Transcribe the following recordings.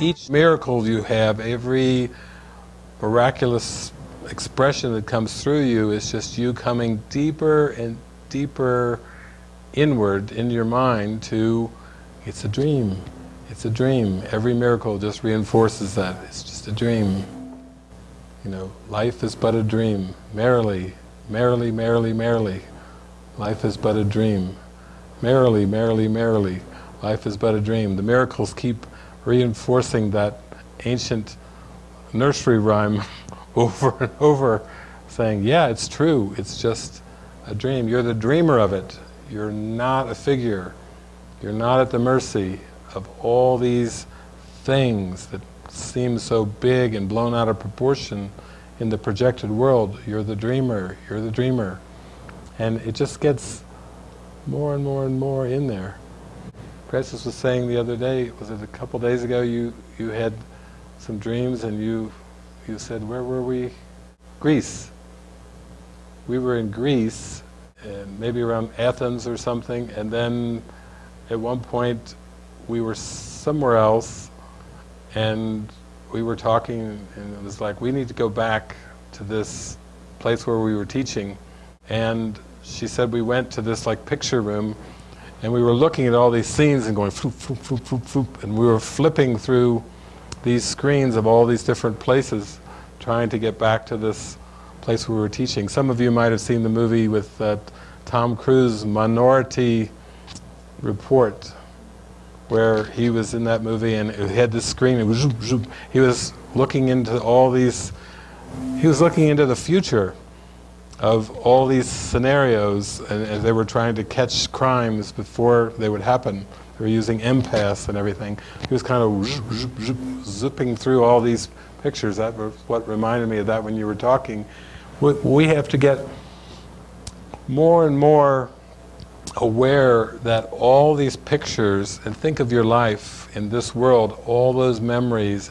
Each miracle you have, every miraculous expression that comes through you is just you coming deeper and deeper inward in your mind to, it's a dream, it's a dream. Every miracle just reinforces that, it's just a dream. You know, life is but a dream, merrily, merrily, merrily, merrily. Life is but a dream. Merrily, merrily, merrily. Life is but a dream. The miracles keep reinforcing that ancient nursery rhyme over and over, saying, yeah, it's true, it's just a dream. You're the dreamer of it. You're not a figure. You're not at the mercy of all these things that seem so big and blown out of proportion in the projected world. You're the dreamer, you're the dreamer. And it just gets more and more and more in there. Francis was saying the other day, was it a couple days ago, you, you had some dreams and you, you said, where were we? Greece. We were in Greece, and maybe around Athens or something, and then at one point we were somewhere else and we were talking and it was like, we need to go back to this place where we were teaching. And she said we went to this like picture room and we were looking at all these scenes and going and we were flipping through these screens of all these different places trying to get back to this place we were teaching. Some of you might have seen the movie with uh, Tom Cruise, Minority Report where he was in that movie and it had this screen, it was he was looking into all these, he was looking into the future of all these scenarios and, and they were trying to catch crimes before they would happen. They were using empaths and everything. He was kind of zipping through all these pictures. That was what reminded me of that when you were talking. We have to get more and more aware that all these pictures, and think of your life in this world, all those memories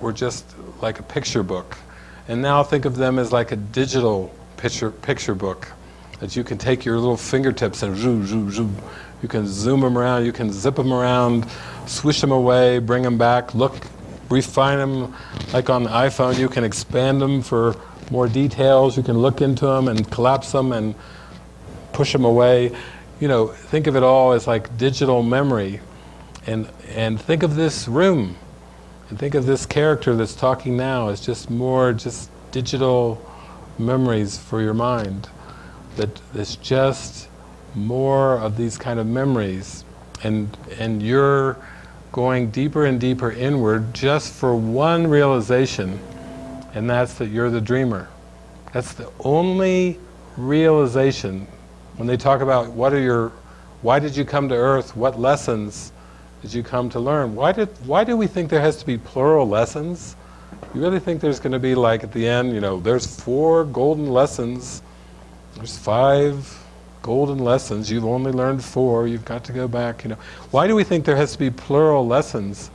were just like a picture book. And now think of them as like a digital picture, picture book that you can take your little fingertips and zoom, zoom, zoom. You can zoom them around, you can zip them around, swish them away, bring them back, look, refine them. Like on the iPhone, you can expand them for more details. You can look into them and collapse them and push them away you know, think of it all as like digital memory. And, and think of this room. And think of this character that's talking now as just more just digital memories for your mind. That it's just more of these kind of memories. And, and you're going deeper and deeper inward just for one realization, and that's that you're the dreamer. That's the only realization when they talk about what are your, why did you come to earth, what lessons did you come to learn? Why, did, why do we think there has to be plural lessons? You really think there's going to be like at the end, you know, there's four golden lessons, there's five golden lessons, you've only learned four, you've got to go back, you know. Why do we think there has to be plural lessons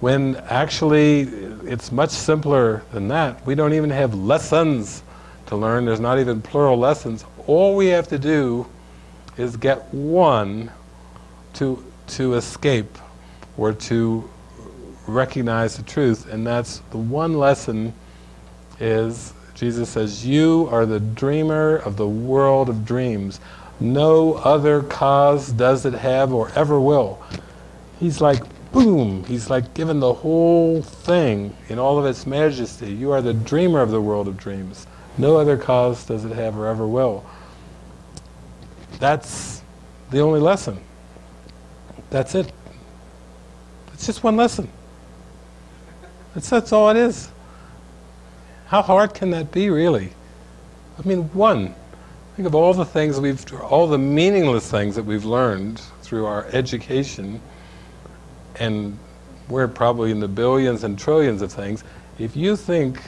when actually it's much simpler than that? We don't even have lessons to learn, there's not even plural lessons. All we have to do is get one to, to escape or to recognize the truth and that's the one lesson is Jesus says you are the dreamer of the world of dreams no other cause does it have or ever will he's like boom he's like given the whole thing in all of its majesty you are the dreamer of the world of dreams no other cause does it have or ever will that's the only lesson. That's it. It's just one lesson. That's, that's all it is. How hard can that be, really? I mean, one. Think of all the things we've, all the meaningless things that we've learned through our education, and we're probably in the billions and trillions of things. If you think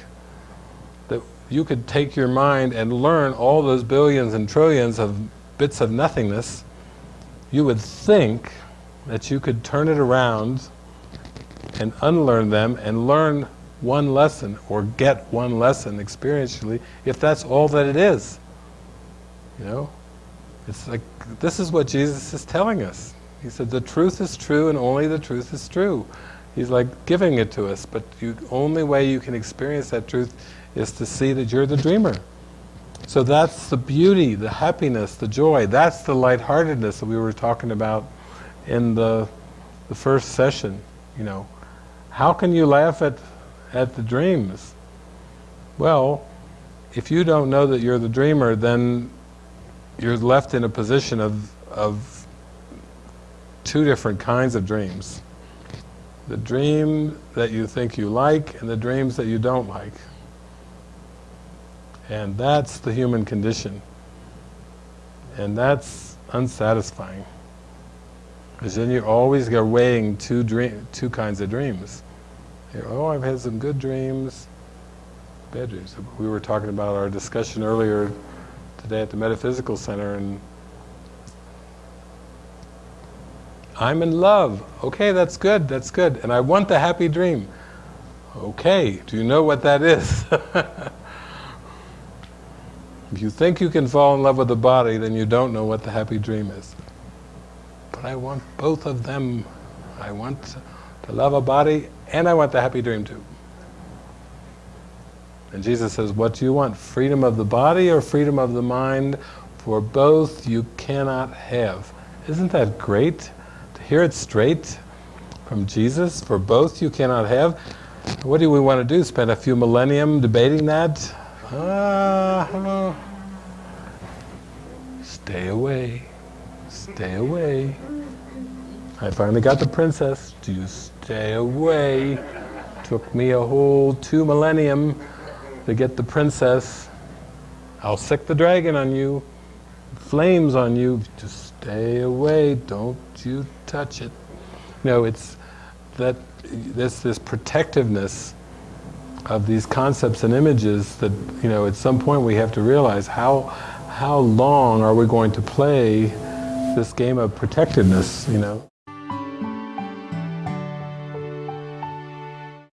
that you could take your mind and learn all those billions and trillions of bits of nothingness, you would think that you could turn it around and unlearn them and learn one lesson or get one lesson experientially if that's all that it is. You know? It's like, this is what Jesus is telling us. He said, the truth is true and only the truth is true. He's like giving it to us, but the only way you can experience that truth is to see that you're the dreamer. So that's the beauty, the happiness, the joy. That's the lightheartedness that we were talking about in the, the first session. You know, how can you laugh at, at the dreams? Well, if you don't know that you're the dreamer, then you're left in a position of, of two different kinds of dreams. The dream that you think you like and the dreams that you don't like. And that's the human condition. And that's unsatisfying. Because then you're always weighing two, dream, two kinds of dreams. You're, oh, I've had some good dreams, bad dreams. We were talking about our discussion earlier today at the Metaphysical Center and I'm in love. Okay, that's good, that's good. And I want the happy dream. Okay, do you know what that is? if you think you can fall in love with the body, then you don't know what the happy dream is. I want both of them. I want to love a body and I want the happy dream too. And Jesus says, what do you want? Freedom of the body or freedom of the mind? For both you cannot have. Isn't that great? To hear it straight from Jesus, for both you cannot have. What do we want to do? Spend a few millennium debating that? Uh, stay away. Stay away. I finally got the princess. Do you stay away? Took me a whole two millennium to get the princess. I'll sick the dragon on you, flames on you, just stay away, don't you touch it. You know, it's that, there's this protectiveness of these concepts and images that, you know, at some point we have to realize how, how long are we going to play this game of protectiveness, you know.